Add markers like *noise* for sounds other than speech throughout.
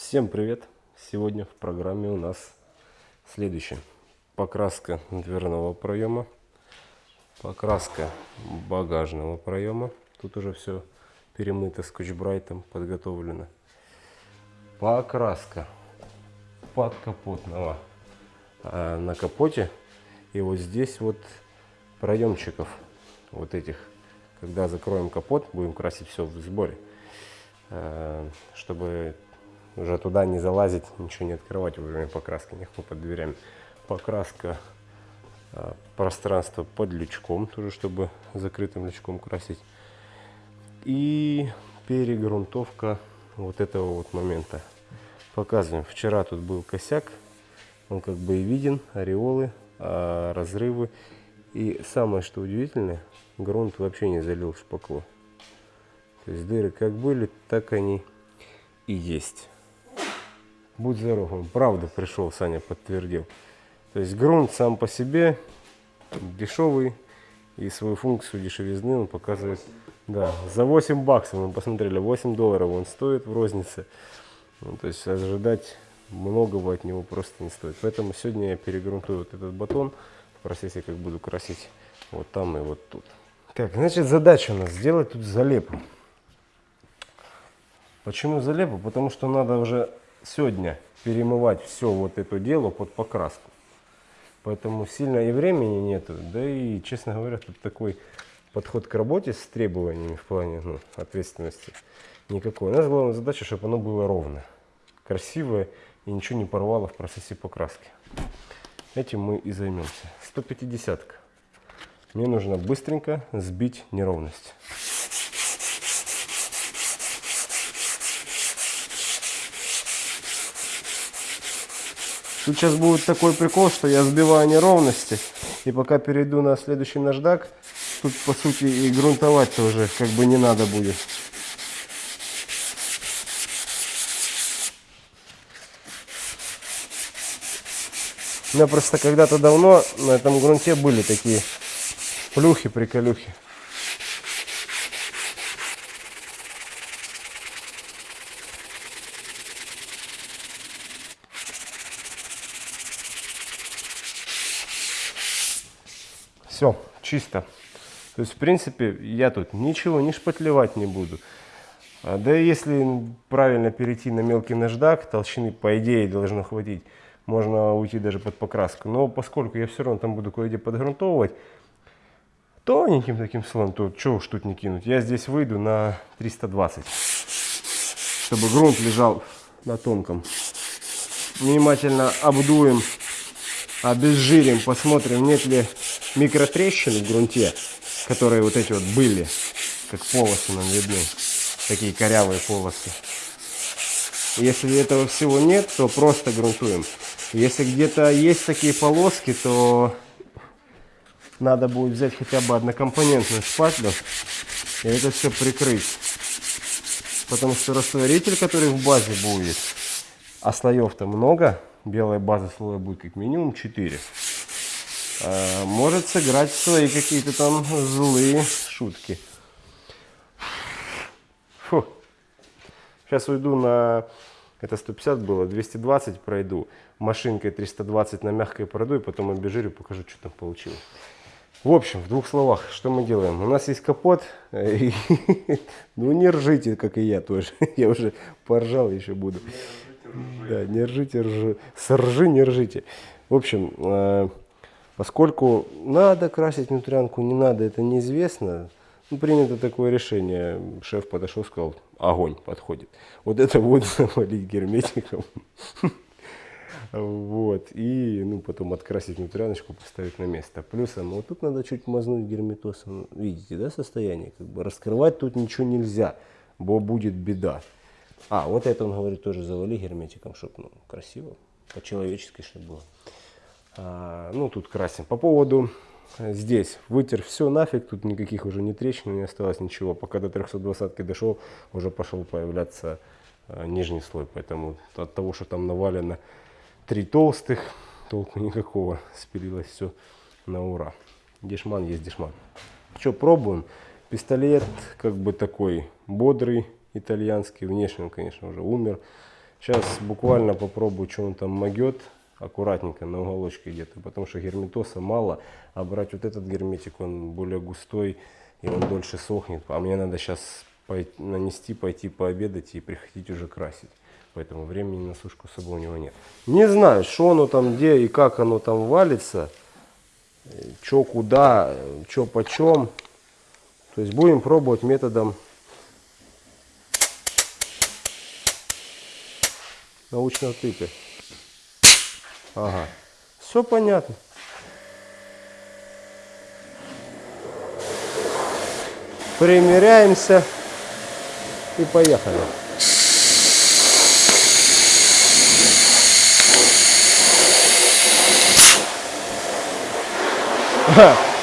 Всем привет! Сегодня в программе у нас следующее. Покраска дверного проема, покраска багажного проема. Тут уже все перемыто скотч-брайтом, подготовлено. Покраска подкапотного а на капоте. И вот здесь вот проемчиков вот этих. Когда закроем капот, будем красить все в сборе. Э, чтобы уже туда не залазить, ничего не открывать во время покраски, легко под дверями. Покраска э, пространства под лючком, тоже чтобы закрытым лючком красить. И перегрунтовка вот этого вот момента. Показываем. Вчера тут был косяк, он как бы и виден, ореолы, а разрывы. И самое что удивительное, грунт вообще не залил шпаклу. То есть дыры как были, так они и есть. Будь здоров, он правда пришел, Саня подтвердил. То есть грунт сам по себе дешевый и свою функцию дешевизны он показывает. Да, за 8 баксов мы посмотрели, 8 долларов он стоит в рознице. Ну, то есть ожидать многого от него просто не стоит. Поэтому сегодня я перегрунтую вот этот батон в процессе, как буду красить вот там и вот тут. Так, значит, задача у нас сделать тут залепу. Почему залепу? Потому что надо уже сегодня перемывать все вот это дело под покраску. Поэтому сильно и времени нету. Да и, честно говоря, тут такой подход к работе с требованиями в плане ну, ответственности никакой. У нас главная задача, чтобы оно было ровно, красивое и ничего не порвало в процессе покраски. Этим мы и займемся. 150 -ка. Мне нужно быстренько сбить неровность. Тут сейчас будет такой прикол, что я сбиваю неровности. И пока перейду на следующий наждак, тут по сути и грунтовать-то уже как бы не надо будет. У меня просто когда-то давно на этом грунте были такие плюхи-приколюхи. Все, чисто. То есть, в принципе, я тут ничего не шпатлевать не буду. А, да и если правильно перейти на мелкий наждак, толщины, по идее, должно хватить. Можно уйти даже под покраску. Но поскольку я все равно там буду кое-где подгрунтовывать, тоненьким таким слоем, то что уж тут не кинуть. Я здесь выйду на 320, чтобы грунт лежал на тонком. Внимательно обдуем, обезжирим, посмотрим, нет ли микротрещин в грунте, которые вот эти вот были, как полосы нам видны, такие корявые полосы. Если этого всего нет, то просто грунтуем. Если где-то есть такие полоски, то надо будет взять хотя бы однокомпонентную шпатлю и это все прикрыть. Потому что растворитель, который в базе будет, а слоев-то много, белая база слоя будет как минимум 4, а, может сыграть свои какие-то там злые шутки. Фу. Сейчас уйду на... Это 150 было, 220 пройду. Машинкой 320 на мягкой пройду и потом обезжирю, покажу, что там получилось. В общем, в двух словах, что мы делаем? У нас есть капот. И, *laughs* ну не ржите, как и я тоже. *laughs* Я уже поржал, еще буду. Да, не ржите, ржи. Соржи, не ржите. В общем, э, поскольку надо красить внутрянку, не надо, это неизвестно. Ну, принято такое решение. Шеф подошел, сказал, огонь подходит. Вот это вот *laughs* завалить герметиком. Вот. И ну, потом открасить внутряночку, поставить на место. Плюсом, вот тут надо чуть мазнуть герметосом. Видите, да, состояние? Как бы раскрывать тут ничего нельзя, бо будет беда. А, вот это он говорит, тоже завали герметиком, чтобы ну, красиво, по-человечески, чтобы было. А, ну, тут красим. По поводу здесь вытер все нафиг, тут никаких уже не трещин, не осталось ничего. Пока до 320 дошел, уже пошел появляться а, нижний слой. Поэтому от того, что там навалено три толстых, толку никакого. Спилилось все на ура. Дешман есть дешман. Что, пробуем? Пистолет как бы такой бодрый, итальянский. Внешне он, конечно, уже умер. Сейчас буквально попробую, что он там могет, аккуратненько на уголочке где-то, потому что герметоса мало, а брать вот этот герметик, он более густой, и он дольше сохнет. А мне надо сейчас нанести, пойти пообедать и приходить уже красить. Поэтому времени на сушку особо у него нет. Не знаю, что оно там, где и как оно там валится, что куда, что почем. То есть будем пробовать методом научного тыка. Ага. Все понятно. Примеряемся и поехали.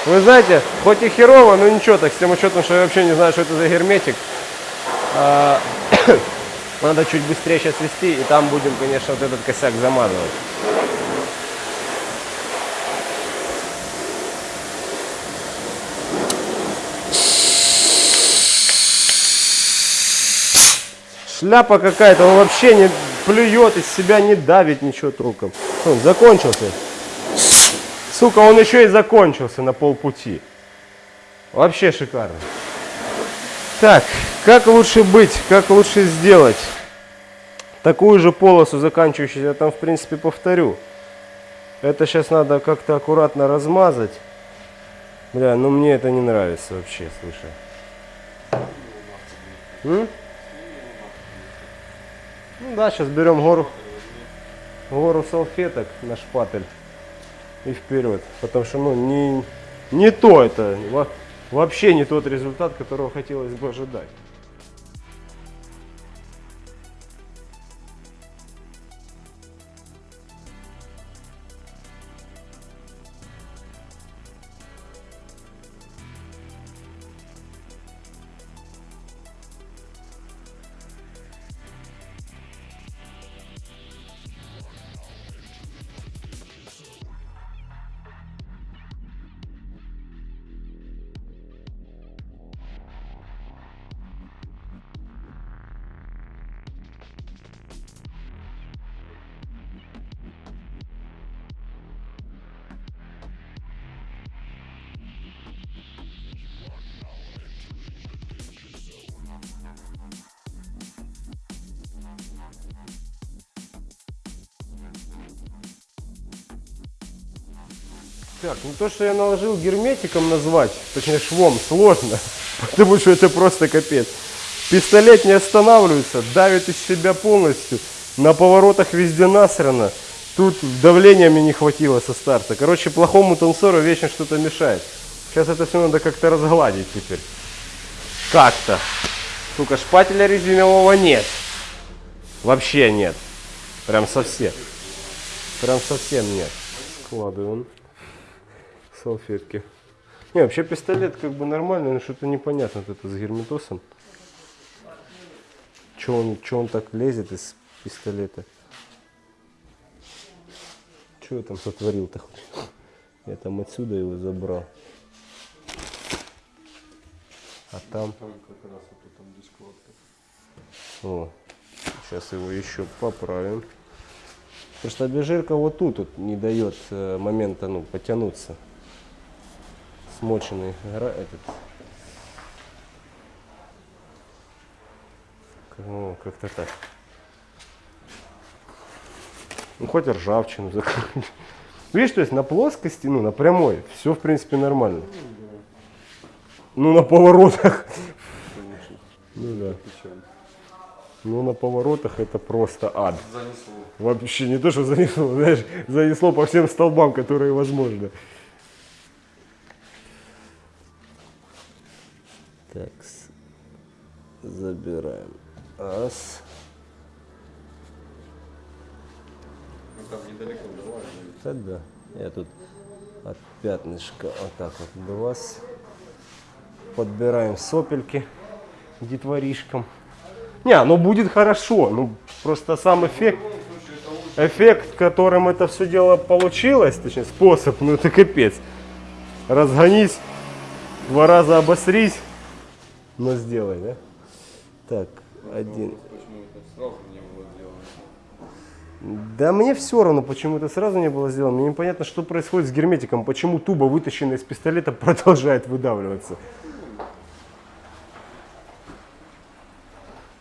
Вы знаете, хоть и херово, но ничего, так с тем учетом, что я вообще не знаю, что это за герметик. Надо чуть быстрее сейчас вести, и там будем, конечно, вот этот косяк замазывать. Шляпа какая-то, он вообще не плюет из себя, не давит ничего труком. Он закончился. Сука, он еще и закончился на полпути. Вообще шикарно. Так, как лучше быть, как лучше сделать? Такую же полосу заканчивающуюся я там в принципе повторю. Это сейчас надо как-то аккуратно размазать. Бля, ну мне это не нравится вообще, слушай. М? Ну да, сейчас берем гору, гору салфеток на шпатель и вперед. Потому что ну, не, не то это, вообще не тот результат, которого хотелось бы ожидать. Так, ну то, что я наложил герметиком назвать, точнее швом, сложно, *laughs* потому что это просто капец. Пистолет не останавливается, давит из себя полностью, на поворотах везде насрано. Тут давления мне не хватило со старта. Короче, плохому танцору вечно что-то мешает. Сейчас это все надо как-то разгладить теперь. Как-то. Сука, шпателя резинового нет. Вообще нет. Прям совсем. Прям совсем нет. Складываем салфетки. Не, вообще пистолет как бы нормальный, но что-то непонятно вот это с герметосом. Че он, че он так лезет из пистолета? Че я там сотворил-то? Я там отсюда его забрал. А там... О, сейчас его еще поправим. Просто обезжирка вот тут вот не дает э, момента ну, потянуться смоченный этот. Ну, как-то так. Ну хоть ржавчину закрыть. *laughs* Видишь то есть на плоскости ну на прямой все в принципе нормально. Ну на поворотах. *laughs* Ну да. Ну на поворотах это просто ад. Занесло. вообще не то что занесло знаешь занесло по всем столбам которые возможно Так, забираем. Раз. Ну там недалеко давай. Тогда я тут от пятнышка вот так вот два. Подбираем сопельки детворишкам. Не, оно будет хорошо. Ну, просто сам эффект, эффект, которым это все дело получилось, точнее способ, ну это капец. Разгонись, два раза обосрись, но сделай, да? Так, один. Было сделано? Да мне все равно, почему это сразу не было сделано. Мне непонятно, что происходит с герметиком, почему туба, вытащенная из пистолета, *laughs* продолжает выдавливаться.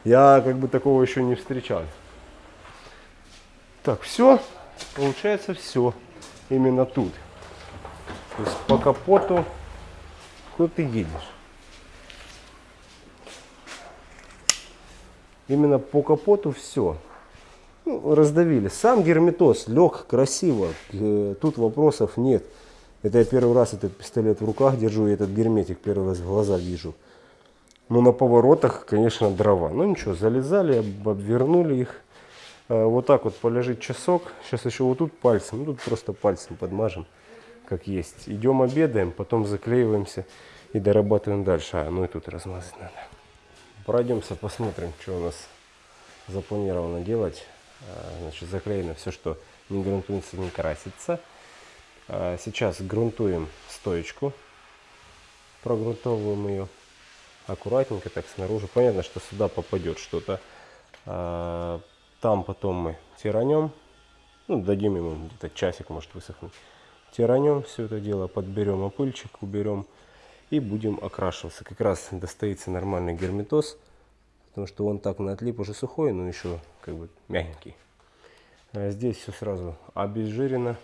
Я как бы такого еще не встречал. Так, все, получается все именно тут. То есть по капоту, куда ты едешь? Именно по капоту все. Ну, раздавили. Сам герметоз лег красиво. Э, Тут вопросов нет. Это я первый раз этот пистолет в руках держу, и этот герметик первый раз в глаза вижу. Но на поворотах, конечно, дрова. Ну ничего, залезали, об- обвернули их. Э, Вот так вот полежит часок. Сейчас еще вот тут пальцем, ну тут просто пальцем подмажем, как есть. Идем обедаем, потом заклеиваемся и дорабатываем дальше. А, ну и тут размазать надо. Пройдемся, посмотрим, что у нас запланировано делать. А, Значит, заклеено все, что не грунтуется, не красится. А, Сейчас грунтуем стоечку, прогрунтовываем ее аккуратненько так снаружи. Понятно, что сюда попадет что-то. А, Там потом мы тиранем, ну, дадим ему где-то часик, может высохнуть. Тиранем все это дело, подберем опыльчик, уберем и будем окрашиваться. Как раз достоится нормальный герметоз, потому что он так на отлип уже сухой, но еще как бы мягенький. А Здесь все сразу обезжирено,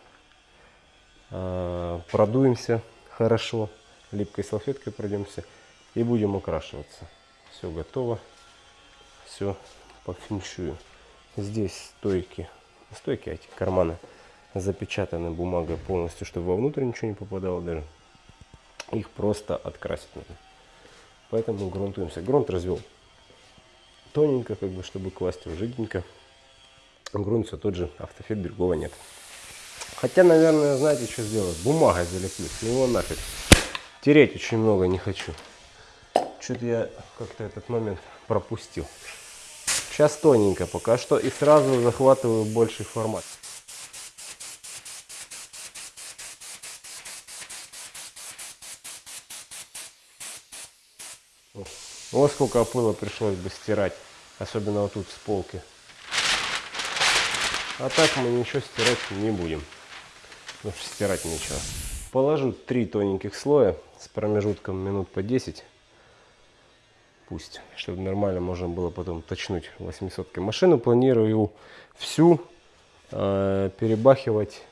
А, продуемся хорошо, липкой салфеткой пройдемся и будем окрашиваться. Все готово, все по феншую. Здесь стойки, стойки, а эти карманы запечатаны бумагой полностью, чтобы вовнутрь ничего не попадало даже. Их просто открасить надо. Поэтому грунтуемся. Грунт развел тоненько, как бы, чтобы класть его жиденько. Грунт все тот же, автофет другого нет. Хотя, наверное, знаете, что сделать? Бумагой залеплю, с него нафиг. Тереть очень много не хочу. Что-то я как-то этот момент пропустил. Сейчас тоненько пока что и сразу захватываю больший формат. Вот сколько опыла пришлось бы стирать, особенно вот тут с полки. А так мы ничего стирать не будем, потому что стирать нечего. Положу три тоненьких слоя с промежутком минут по 10. Пусть, чтобы нормально можно было потом точнуть 800 Машину планирую всю э, перебахивать,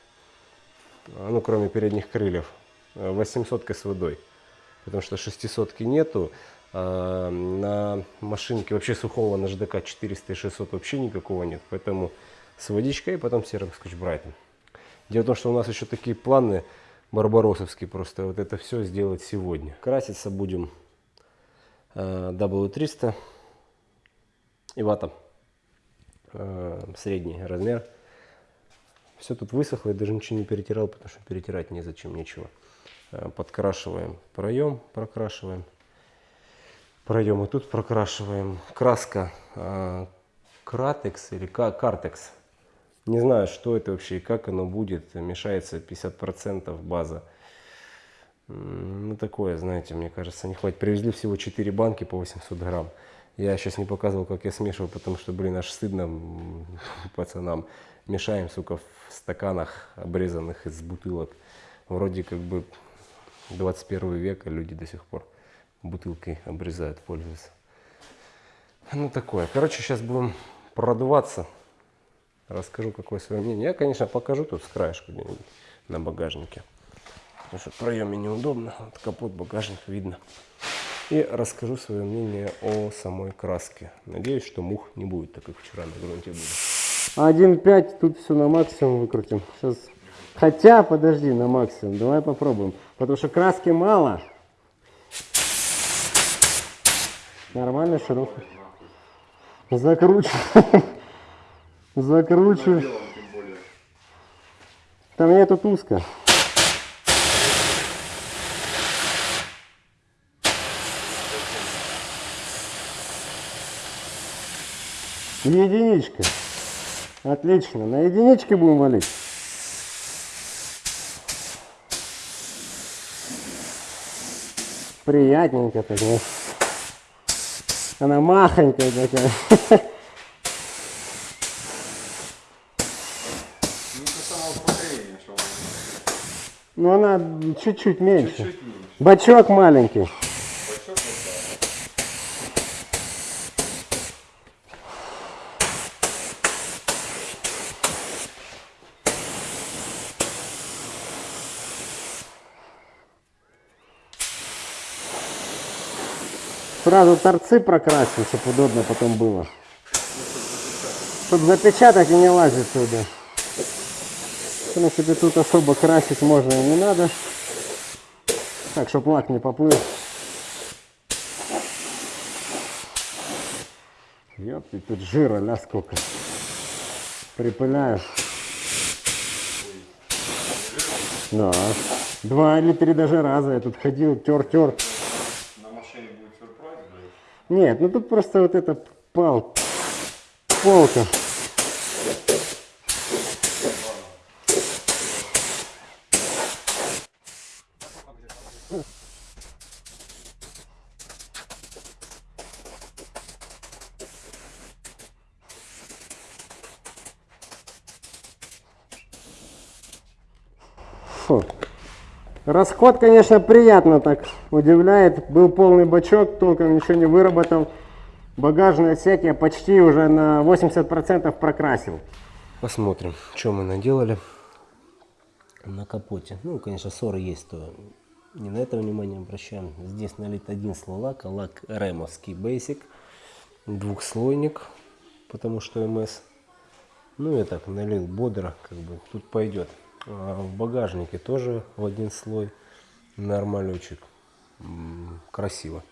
э, ну кроме передних крыльев, 800 с водой. Потому что 600 нету, а на машинке вообще сухого на ЖДК 400 и 600 вообще никакого нет. Поэтому с водичкой и потом серым скотч-брайтом. Дело в том, что у нас еще такие планы барбаросовские просто вот это все сделать сегодня. Краситься будем э, W300 и вата. Э, средний размер. Все тут высохло, я даже ничего не перетирал, потому что перетирать незачем, нечего. Э, подкрашиваем проем, прокрашиваем. Проем и тут прокрашиваем. Краска э, Кратекс или Ка- Картекс. Не знаю, что это вообще и как оно будет. Мешается 50% база. Ну, такое, знаете, мне кажется, не хватит. Привезли всего 4 банки по 800 грамм. Я сейчас не показывал, как я смешиваю, потому что, блин, аж стыдно *laughs* пацанам. Мешаем, сука, в стаканах, обрезанных из бутылок. Вроде как бы 21 век, а люди до сих пор бутылкой обрезают, пользуются. Ну, такое. Короче, сейчас будем продуваться. Расскажу, какое свое мнение. Я, конечно, покажу тут с краешку на багажнике. Потому что в проеме неудобно. Вот капот, багажник видно. И расскажу свое мнение о самой краске. Надеюсь, что мух не будет, так как вчера на грунте было. 1.5, тут все на максимум выкрутим. Сейчас. Хотя, подожди, на максимум. Давай попробуем. Потому что краски мало. Нормально, широко. Тем более. Там мне тут узко. Единичка. Отлично. На единичке будем валить. Приятненько так. Она махонькая такая. Ну, она чуть-чуть меньше. Чуть -чуть меньше. Бачок маленький. Сразу торцы прокрасим, чтобы удобно потом было. Чтобы запечатать и не лазить сюда. В принципе, тут особо красить можно и не надо. Так, чтобы лак не поплыл. Ёпти, тут жира, ля сколько. Припыляю. Да. Два или три даже раза я тут ходил, тер-тер. На машине будет сюрприз, блядь. Нет, ну тут просто вот эта пал, полка. Расход, конечно, приятно так удивляет. Был полный бачок, толком ничего не выработал. Багажный отсек я почти уже на 80% прокрасил. Посмотрим, что мы наделали на капоте. Ну, конечно, ссоры есть, то не на это внимание обращаем. Здесь налит один слой лака, лак ремовский Basic, двухслойник, потому что МС. Ну, я так налил бодро, как бы тут пойдет. А в багажнике тоже в один слой нормалючек. М, Красиво.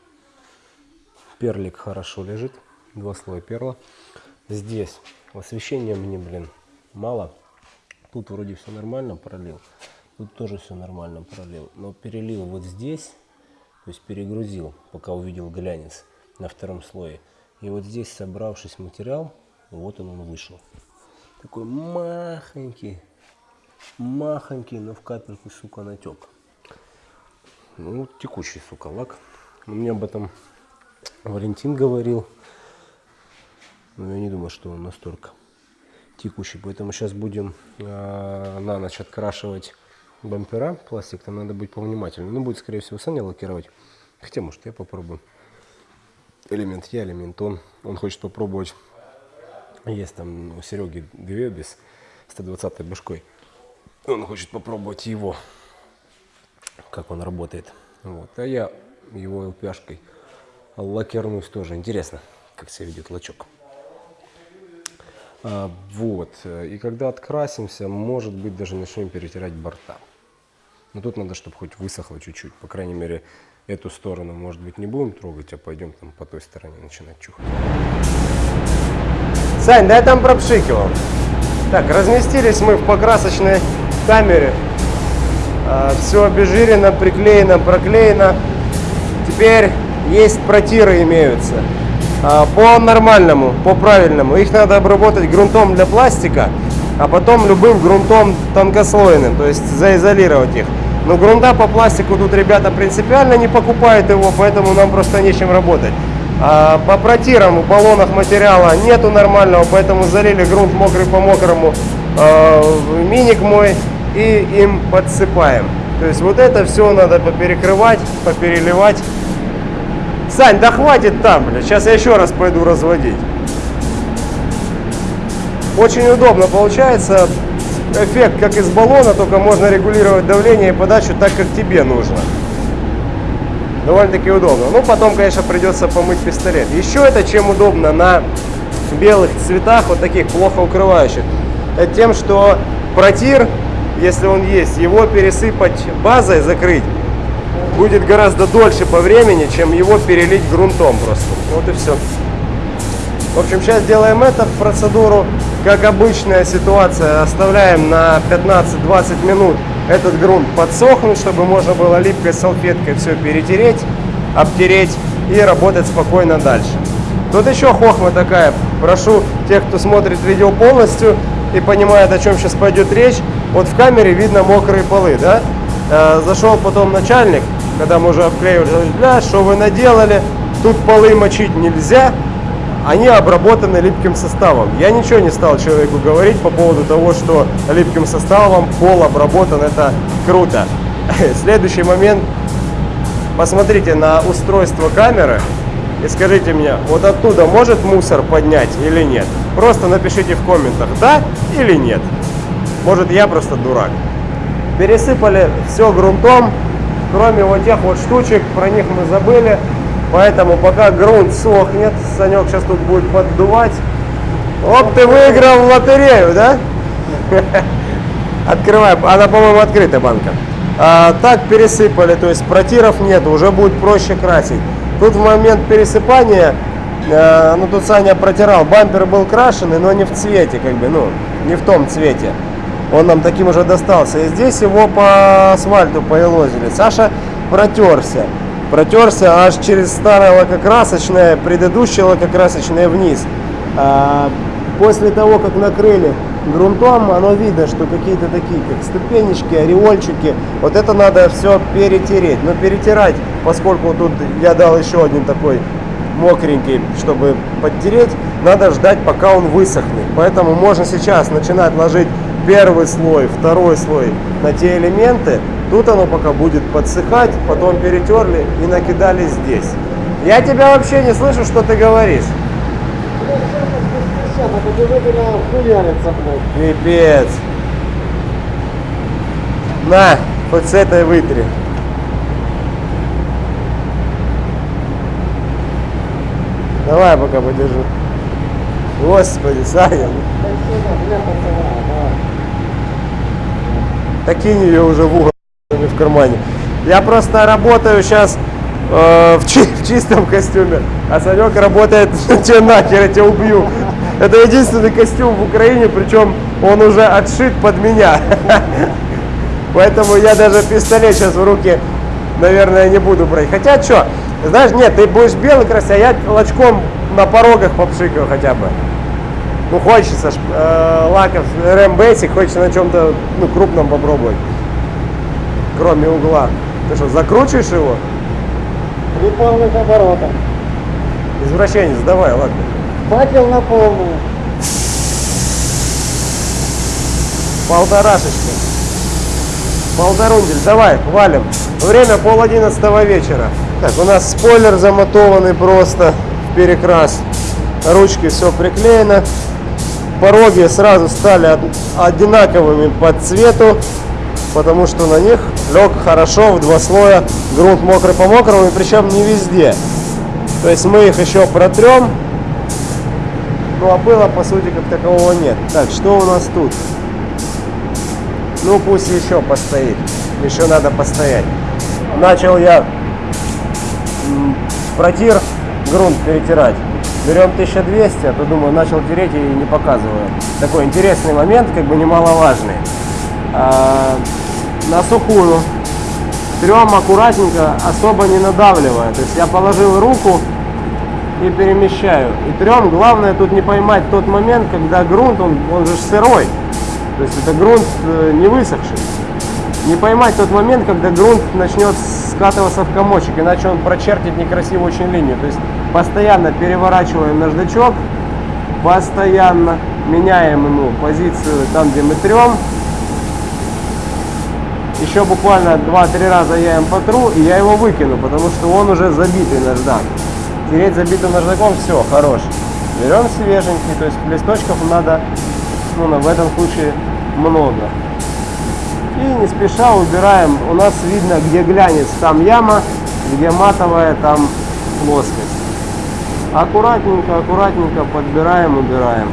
Перлик хорошо лежит. Два слоя перла. Здесь освещения мне, блин, мало. Тут вроде все нормально пролил. Тут тоже все нормально пролил. Но перелил вот здесь, то есть перегрузил, пока увидел глянец на втором слое. И вот здесь, собравшись материал, вот он вышел. Такой махонький, махонький, но в капельку, сука, натек. Ну, текущий, сука, лак. Мне об этом Валентин говорил. Но я не думаю, что он настолько текущий. Поэтому сейчас будем а, на ночь открашивать бампера. Пластик там надо быть повнимательнее. Ну, будет, скорее всего, Саня лакировать. Хотя, может, я попробую. Элемент я, элемент он. Он хочет попробовать. Есть там у Сереги две без 120 башкой. Он хочет попробовать его, как он работает. Вот. А я его ЛПшкой лакернусь тоже. Интересно, как себя ведет лачок. А, вот. И когда открасимся, может быть, даже начнем перетирать борта. Но тут надо, чтобы хоть высохло чуть-чуть. По крайней мере, эту сторону, может быть, не будем трогать, а пойдем там по той стороне начинать чухать. Сань, да там пропшикивал. Так, разместились мы в покрасочной камере. все обезжирено, приклеено, проклеено. Теперь есть протиры имеются. А, по нормальному, по правильному. Их надо обработать грунтом для пластика, а потом любым грунтом тонкослойным, то есть заизолировать их. Но грунта по пластику тут ребята принципиально не покупают его, поэтому нам просто нечем работать. А по протирам в баллонах материала нету нормального, поэтому залили грунт мокрый по мокрому в миник мой и им подсыпаем. То есть вот это все надо поперекрывать, попереливать. Сань, да хватит там, бля. Сейчас я еще раз пойду разводить. Очень удобно получается. Эффект как из баллона, только можно регулировать давление и подачу так, как тебе нужно. Довольно-таки удобно. Ну, потом, конечно, придется помыть пистолет. Еще это чем удобно на белых цветах, вот таких плохо укрывающих. Это тем, что протир, если он есть, его пересыпать базой, закрыть, будет гораздо дольше по времени, чем его перелить грунтом просто. Вот и все. В общем, сейчас делаем эту процедуру. Как обычная ситуация, оставляем на 15-20 минут этот грунт подсохнуть, чтобы можно было липкой салфеткой все перетереть, обтереть и работать спокойно дальше. Тут еще хохма такая. Прошу тех, кто смотрит видео полностью и понимает, о чем сейчас пойдет речь. Вот в камере видно мокрые полы, да? Э, зашел потом начальник, когда мы уже обклеивали, бля, что вы наделали? Тут полы мочить нельзя. Они обработаны липким составом. Я ничего не стал человеку говорить по поводу того, что липким составом пол обработан, это круто. *laughs* Следующий момент, посмотрите на устройство камеры и скажите мне, вот оттуда может мусор поднять или нет? Просто напишите в комментах, да или нет. Может я просто дурак. Пересыпали все грунтом, кроме вот тех вот штучек, про них мы забыли. Поэтому пока грунт сохнет, Санек сейчас тут будет поддувать. Оп, ты выиграл в лотерею, да? *laughs* Открывай, она, по-моему, открытая банка. А, так пересыпали, то есть протиров нет, уже будет проще красить. Тут в момент пересыпания, э, ну тут Саня протирал, бампер был крашеный, но не в цвете, как бы, ну, не в том цвете. Он нам таким уже достался. И здесь его по асфальту поелозили. Саша протерся. Протерся аж через старое лакокрасочное, предыдущее лакокрасочное вниз. А, после того, как накрыли грунтом, оно видно, что какие-то такие, как ступенечки, ореольчики. Вот это надо все перетереть. Но перетирать, поскольку тут я дал еще один такой мокренький, чтобы подтереть, надо ждать, пока он высохнет. Поэтому можно сейчас начинать ложить первый слой, второй слой на те элементы. Тут оно пока будет подсыхать, потом перетерли и накидали здесь. Я тебя вообще не слышу, что ты говоришь. Пипец. На, хоть с этой вытри. Давай пока подержу. Господи, Саня. Так кинь ее уже в угол кармане. Я просто работаю сейчас э, в, чи в чистом костюме, а Санек работает, *laughs* тебе нахер, я тебя убью. Это единственный костюм в Украине, причем он уже отшит под меня. *laughs* Поэтому я даже пистолет сейчас в руки, наверное, не буду брать. Хотя что, знаешь, нет, ты будешь белый красить, а я лачком на порогах попшикаю хотя бы. Ну, хочется э, лаков Basic, хочется на чем-то ну, крупном попробовать. Кроме угла. Ты что, закручиваешь его? При полных оборотах. Извращенец, давай, ладно. Факел на полную. Полторашечка. Полторундель, давай, валим. Время пол одиннадцатого вечера. Так, у нас спойлер замотованный просто в перекрас. Ручки все приклеено. Пороги сразу стали одинаковыми по цвету, потому что на них лег хорошо в два слоя грунт мокрый по мокрому, и причем не везде. То есть мы их еще протрем, ну а пыла по сути как такового нет. Так, что у нас тут? Ну пусть еще постоит, еще надо постоять. Начал я протир грунт перетирать. Берем 1200, а то думаю, начал тереть и не показываю. Такой интересный момент, как бы немаловажный. На сухую трем аккуратненько, особо не надавливая. То есть я положил руку и перемещаю. И трем главное тут не поймать тот момент, когда грунт, он, он же сырой. То есть это грунт э, не высохший. Не поймать тот момент, когда грунт начнет скатываться в комочек, иначе он прочертит некрасивую очень линию. То есть постоянно переворачиваем наждачок, постоянно меняем ему позицию там, где мы трем. Еще буквально 2-3 раза я им потру, и я его выкину, потому что он уже забитый наждак. Тереть забитым наждаком, все, хорош. Берем свеженький, то есть листочков надо, ну, в этом случае много. И не спеша убираем. У нас видно, где глянец, там яма, где матовая, там плоскость. Аккуратненько, аккуратненько подбираем, убираем.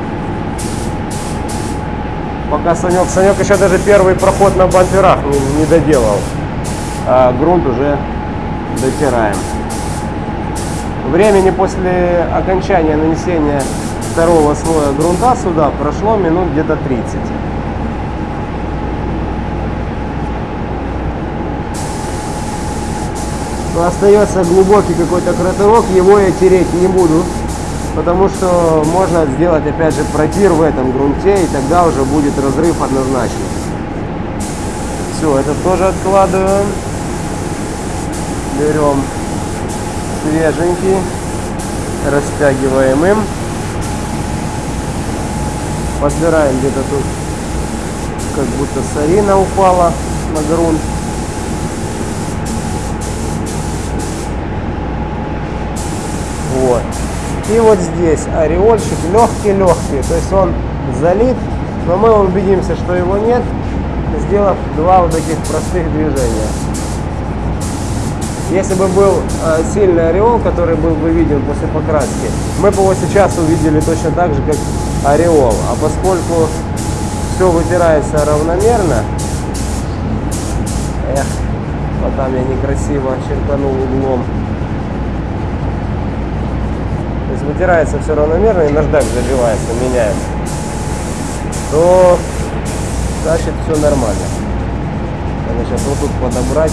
Пока Санек, Санек еще даже первый проход на бамперах не, не доделал. А грунт уже дотираем. Времени после окончания нанесения второго слоя грунта сюда прошло минут где-то 30. остается глубокий какой-то кратерок, его я тереть не буду, потому что можно сделать опять же протир в этом грунте, и тогда уже будет разрыв однозначно. Все, это тоже откладываем. Берем свеженький, растягиваем им. Подбираем где-то тут, как будто сарина упала на грунт. И вот здесь ореольчик легкий-легкий, то есть он залит, но мы убедимся, что его нет, сделав два вот таких простых движения. Если бы был э, сильный ореол, который был бы виден после покраски, мы бы его сейчас увидели точно так же, как ореол. А поскольку все вытирается равномерно, эх, вот там я некрасиво черканул углом. Вытирается все равномерно и наждак забивается, меняется. То значит все нормально. Надо сейчас вот тут подобрать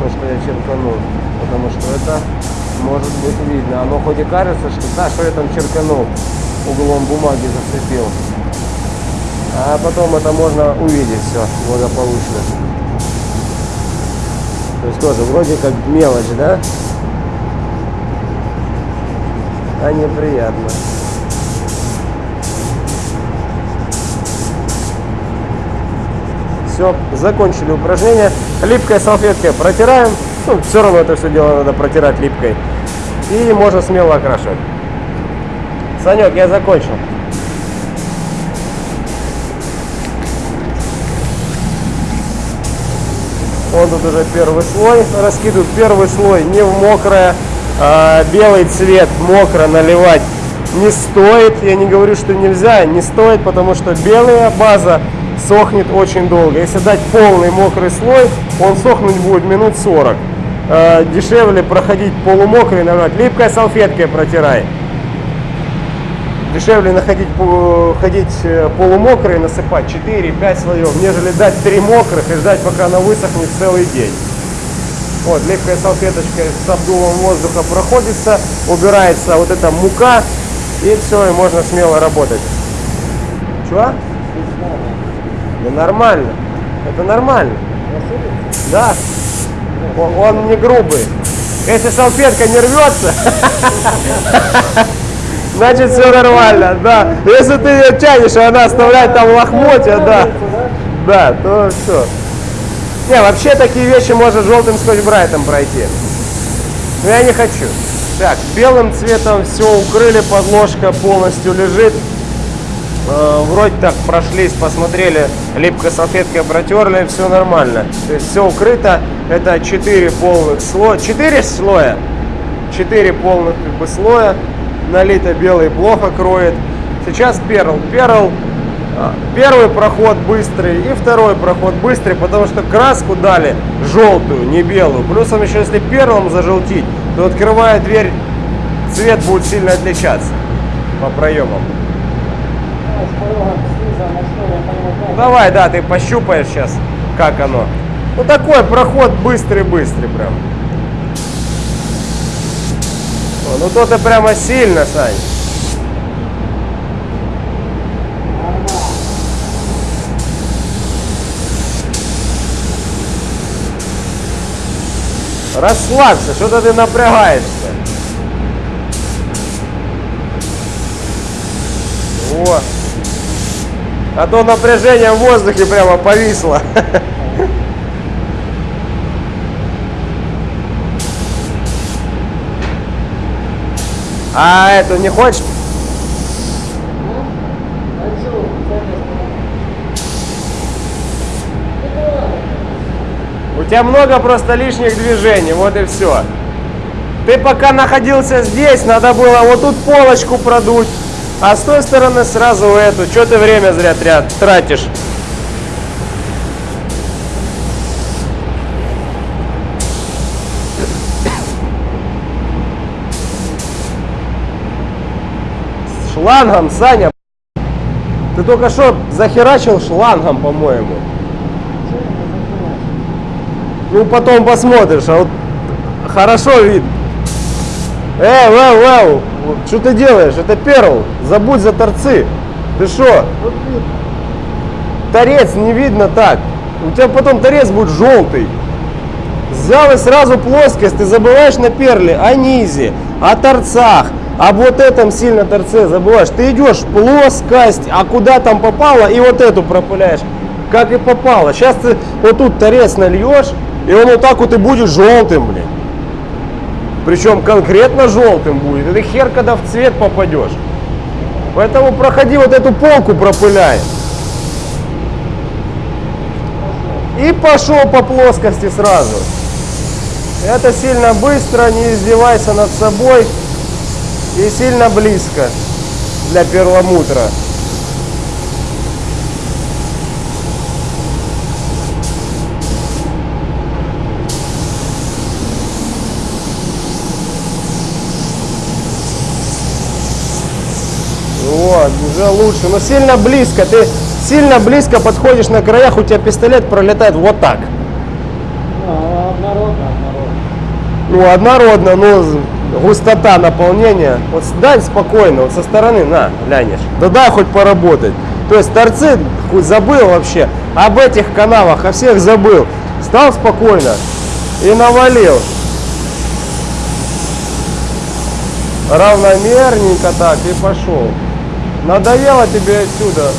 то, что я черканул. Потому что это может быть видно. Оно хоть и кажется, что да, что я там черканул, углом бумаги зацепил. А потом это можно увидеть все благополучно. То есть тоже вроде как мелочь, да? А неприятно. Все, закончили упражнение. Липкой салфеткой протираем. Ну, все равно это все дело надо протирать липкой. И можно смело окрашивать. Санек, я закончил. Он тут уже первый слой раскидывает. Первый слой не в мокрое, белый цвет мокро наливать не стоит. Я не говорю, что нельзя, не стоит, потому что белая база сохнет очень долго. Если дать полный мокрый слой, он сохнуть будет минут 40. Э, дешевле проходить полумокрый, наверное, липкой салфеткой протирай. Дешевле находить, ходить э, полумокрый, насыпать 4-5 слоев, нежели дать 3 мокрых и ждать, пока она высохнет целый день. Вот, липкой салфеточкой с обдувом воздуха проходится, убирается вот эта мука, и все, и можно смело работать. Чего? Да нормально. Это нормально. Да. Он, не грубый. Если салфетка не рвется, *laughs* значит все нормально, да. Если ты ее тянешь, и она оставляет там лохмотья, да, да, то все. Не, вообще такие вещи можно желтым скотч-брайтом пройти. Но я не хочу. Так, белым цветом все укрыли, подложка полностью лежит. Э, вроде так прошлись, посмотрели, липкой салфеткой протерли, все нормально. То есть все укрыто. Это 4 полных слоя. 4 слоя. 4 полных как бы слоя. Налито белый плохо кроет. Сейчас перл. Перл Первый проход быстрый и второй проход быстрый, потому что краску дали желтую, не белую. Плюсом еще если перлом зажелтить, то открывая дверь, цвет будет сильно отличаться по проемам. Давай, да, ты пощупаешь сейчас, как оно. Ну такой проход быстрый-быстрый прям. О, ну то ты прямо сильно, Сань. Расслабься, что-то ты напрягаешься. О, а то напряжение в воздухе прямо повисло. *laughs* А это не хочешь? Тебя много просто лишних движений, вот и все. Ты пока находился здесь, надо было вот тут полочку продуть, а с той стороны сразу эту. Что ты время зря тратишь? Шлангом, Саня. Ты только что захерачил шлангом, по-моему. Ну, потом посмотришь, а вот хорошо видно. Эй, вау, вау, что ты делаешь? Это перл, забудь за торцы. Ты что? Торец не видно так. У тебя потом торец будет желтый. Взял и сразу плоскость, ты забываешь на перле о низе, о торцах, об вот этом сильно торце забываешь. Ты идешь плоскость, а куда там попало, и вот эту пропыляешь. Как и попало. Сейчас ты вот тут торец нальешь, и он вот так вот и будет желтым, блин. Причем конкретно желтым будет. Это хер, когда в цвет попадешь. Поэтому проходи вот эту полку, пропыляй. И пошел по плоскости сразу. Это сильно быстро, не издевайся над собой. И сильно близко для перламутра. Вот, уже лучше. Но сильно близко. Ты сильно близко подходишь на краях, у тебя пистолет пролетает вот так. Ну, однородно, однородно. Ну, однородно, но з- густота наполнения. Вот дай спокойно, вот со стороны, на, глянешь. Да дай хоть поработать. То есть торцы хоть забыл вообще об этих канавах, о всех забыл. Стал спокойно и навалил. Равномерненько так и пошел. Надоело тебе отсюда.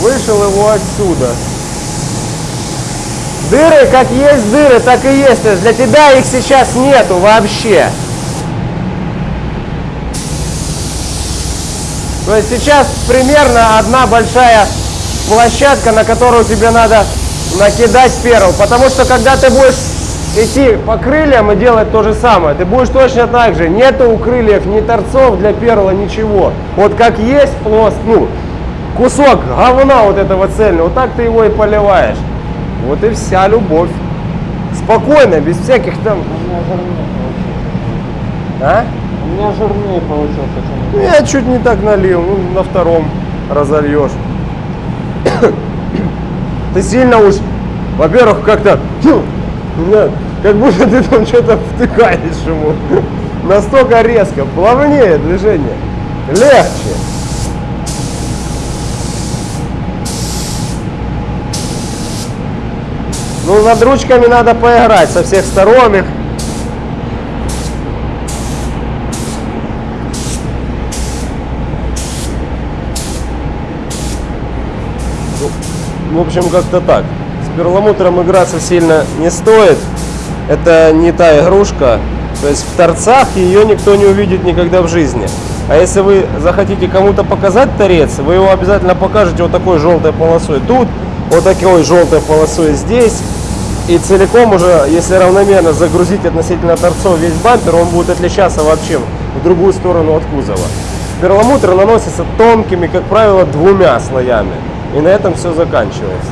Вышел его отсюда. Дыры, как есть дыры, так и есть. То для тебя их сейчас нету вообще. То есть сейчас примерно одна большая площадка, на которую тебе надо накидать перл. Потому что когда ты будешь идти по крыльям и делать то же самое, ты будешь точно так же. Нету у крыльев ни торцов для перла, ничего. Вот как есть плост, ну, кусок говна вот этого цельного, вот так ты его и поливаешь. Вот и вся любовь. Спокойно, без всяких там... У меня жирнее получился. А? У меня жирнее получился, Ну, я чуть не так налил, ну, на втором разольешь. *coughs* Ты сильно уж, во-первых, как-то, да, как будто ты там что-то втыкаешь ему. Настолько резко, плавнее движение, легче. Ну, над ручками надо поиграть со всех сторон их. В общем, как-то так. С перламутром играться сильно не стоит. Это не та игрушка. То есть в торцах ее никто не увидит никогда в жизни. А если вы захотите кому-то показать торец, вы его обязательно покажете вот такой желтой полосой тут, вот такой желтой полосой здесь. И целиком уже, если равномерно загрузить относительно торцов весь бампер, он будет отличаться вообще в другую сторону от кузова. Перламутр наносится тонкими, как правило, двумя слоями. И на этом все заканчивается.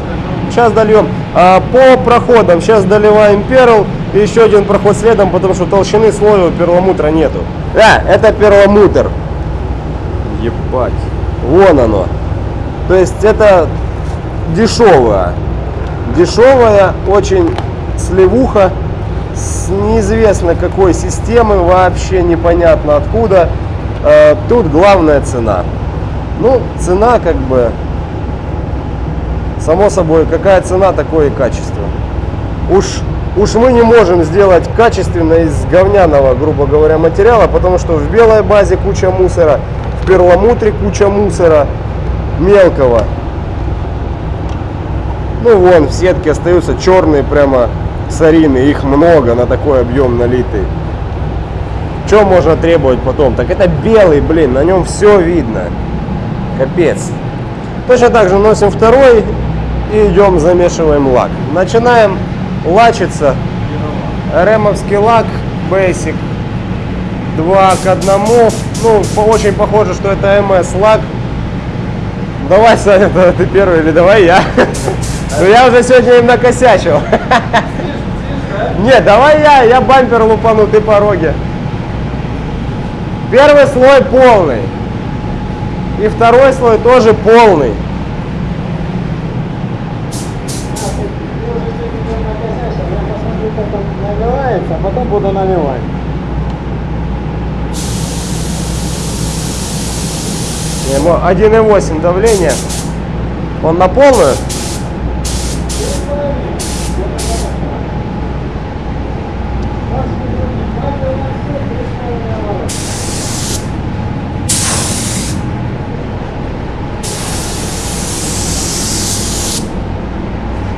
Сейчас дольем. А, по проходам сейчас доливаем перл. И еще один проход следом, потому что толщины слоя у перламутра нету. Да, это перламутр. Ебать. Вон оно. То есть это дешевое. Дешевая, очень сливуха с неизвестно какой системы, вообще непонятно откуда. Э, Тут главная цена. Ну, цена как бы, само собой, какая цена, такое и качество. Уж, уж мы не можем сделать качественно из говняного, грубо говоря, материала, потому что в белой базе куча мусора, в перламутре куча мусора мелкого. Ну вон, в сетке остаются черные прямо сарины, их много на такой объем налитый. Что можно требовать потом? Так это белый, блин, на нем все видно. Капец. Точно так же носим второй и идем замешиваем лак. Начинаем лачиться. Ремовский лак Basic 2 к 1. Ну, очень похоже, что это МС лак. Давай, Саня, *laughs* ты первый или давай я. *laughs* Ну я уже сегодня им накосячил. *laughs* Нет, давай я, я бампер лупану, ты пороги. Первый слой полный. И второй слой тоже полный. а потом буду наливать. Ему 1,8 давление. Он на полную?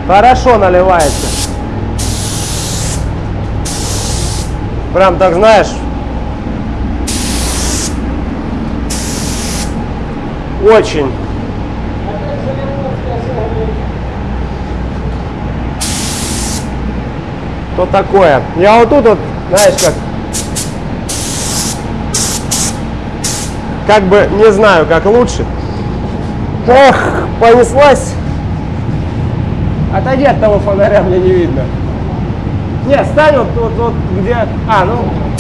Хорошо наливается. Прям так, знаешь, очень. То такое. Я вот тут вот, знаешь, как как бы не знаю, как лучше. Эх, понеслась. Отойди от того фонаря, мне не видно. Не, стань вот, вот, вот где... А, ну...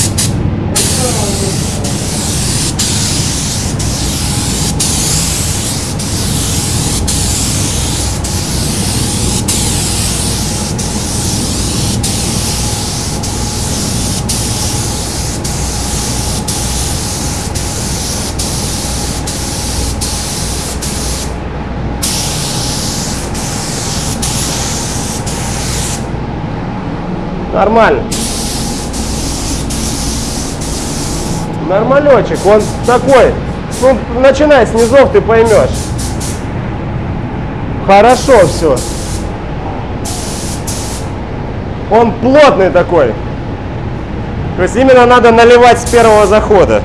Нормально. Нормалечек, он такой. Ну, начинай с низов, ты поймешь. Хорошо все. Он плотный такой. То есть именно надо наливать с первого захода.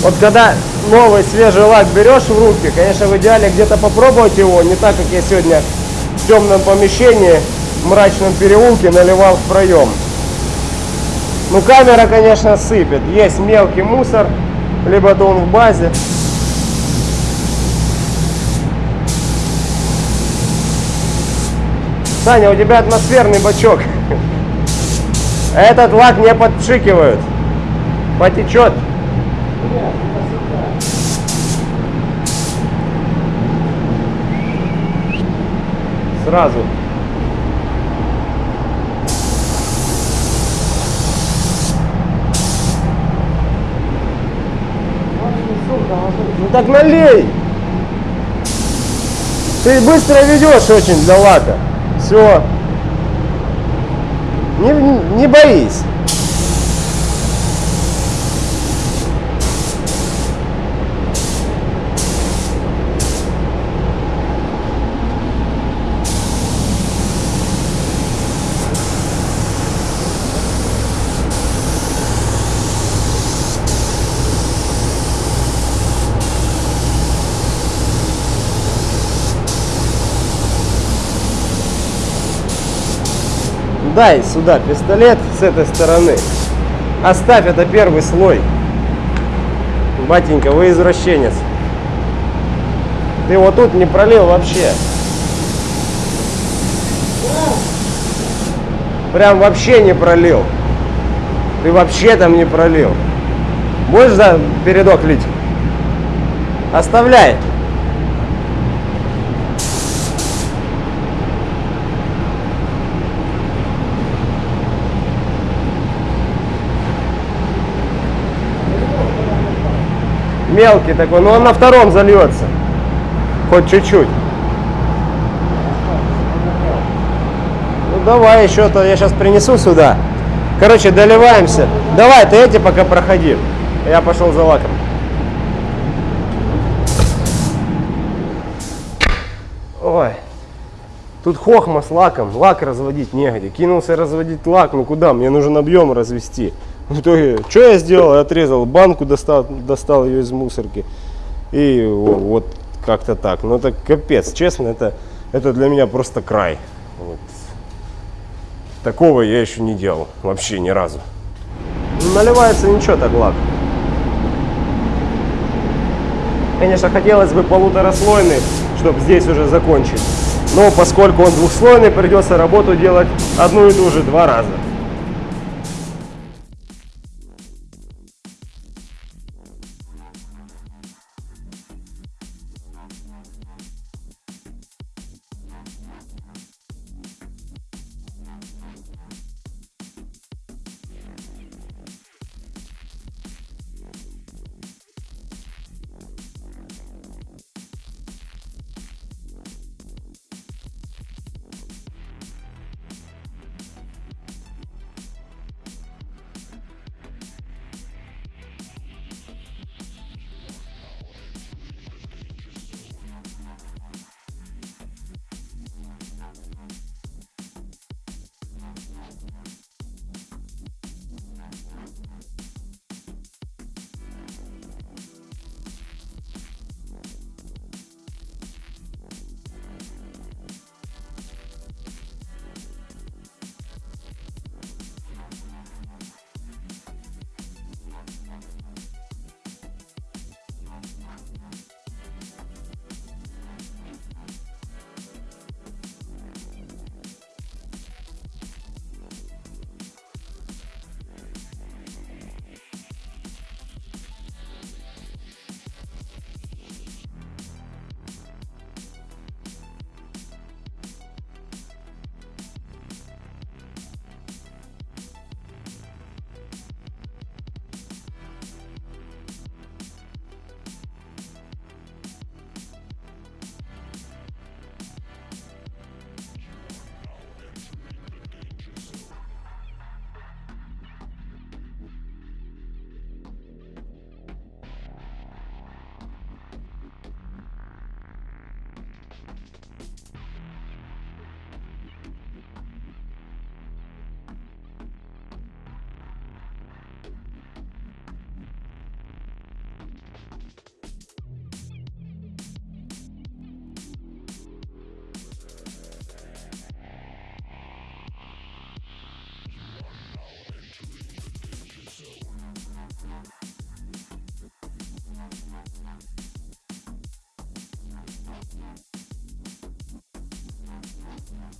Вот когда новый свежий лак берешь в руки, конечно, в идеале где-то попробовать его, не так, как я сегодня в темном помещении, в мрачном переулке наливал в проем. Ну, камера, конечно, сыпет. Есть мелкий мусор, либо то он в базе. Саня, у тебя атмосферный бачок. Этот лак не подпшикивают. Потечет. Сразу. Ну так налей! Ты быстро ведешь очень для лака. Все. Не, не боись. Дай сюда пистолет с этой стороны. Оставь это первый слой. Батенька, вы извращенец. Ты вот тут не пролил вообще. Прям вообще не пролил. Ты вообще там не пролил. Будешь за передок лить? Оставляй. Мелкий такой, но он на втором зальется. Хоть чуть-чуть. Ну давай еще-то, я сейчас принесу сюда. Короче, доливаемся. Давай, ты эти пока проходи. Я пошел за лаком. Ой. Тут хохма с лаком. Лак разводить негде. Кинулся разводить лак. Ну куда? Мне нужен объем развести. В итоге, что я сделал? Я отрезал банку, достал, достал ее из мусорки. И вот как-то так. Ну это капец, честно, это, это для меня просто край. Вот. Такого я еще не делал. Вообще ни разу. Наливается ничего так лак. Конечно, хотелось бы полутораслойный, чтобы здесь уже закончить. Но поскольку он двухслойный, придется работу делать одну и ту же два раза.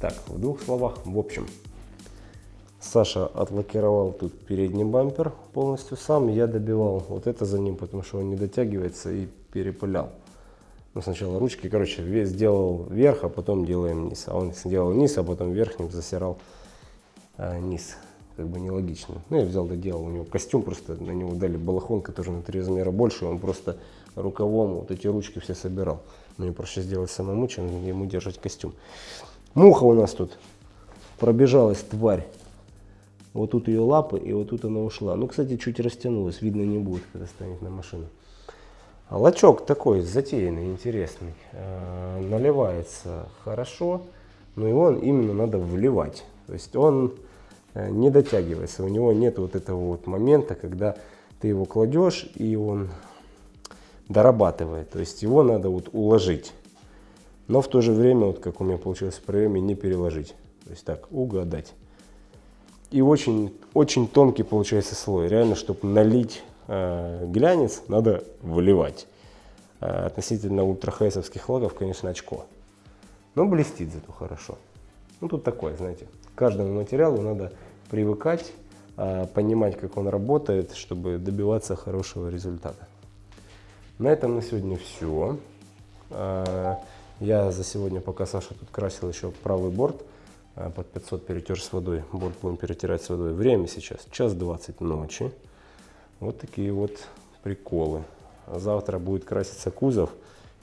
Так, в двух словах, в общем. Саша отлакировал тут передний бампер полностью сам. Я добивал вот это за ним, потому что он не дотягивается и перепылял. Ну, сначала ручки, короче, весь сделал вверх, а потом делаем низ. А он сделал низ, а потом верхним засирал а, низ. Как бы нелогично. Ну, я взял, доделал. У него костюм просто, на него дали балахон, который на три размера больше. Он просто рукавом вот эти ручки все собирал. Мне проще сделать самому, чем ему держать костюм. Муха у нас тут пробежалась, тварь. Вот тут ее лапы, и вот тут она ушла. Ну, кстати, чуть растянулась, видно не будет, когда станет на машину. А лачок такой затеянный, интересный. Э, наливается хорошо, но его именно надо вливать. То есть он э, не дотягивается, у него нет вот этого вот момента, когда ты его кладешь и он дорабатывает. То есть его надо вот уложить. Но в то же время, вот как у меня получилось в приеме, не переложить. То есть так, угадать. И очень, очень тонкий получается слой. Реально, чтобы налить э, глянец, надо выливать. Э, относительно ультрахейсовских логов, конечно, очко. Но блестит зато хорошо. Ну, тут такое, знаете, к каждому материалу надо привыкать, э, понимать, как он работает, чтобы добиваться хорошего результата. На этом на сегодня все. Я за сегодня, пока Саша тут красил еще правый борт, э, под 500 перетер с водой. Борт будем перетирать с водой. Время сейчас час 20 ночи. Вот такие вот приколы. А завтра будет краситься кузов.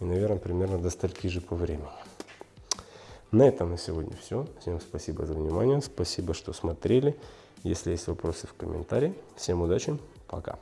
И, наверное, примерно до стольки же по времени. На этом на сегодня все. Всем спасибо за внимание. Спасибо, что смотрели. Если есть вопросы в комментарии. Всем удачи. Пока.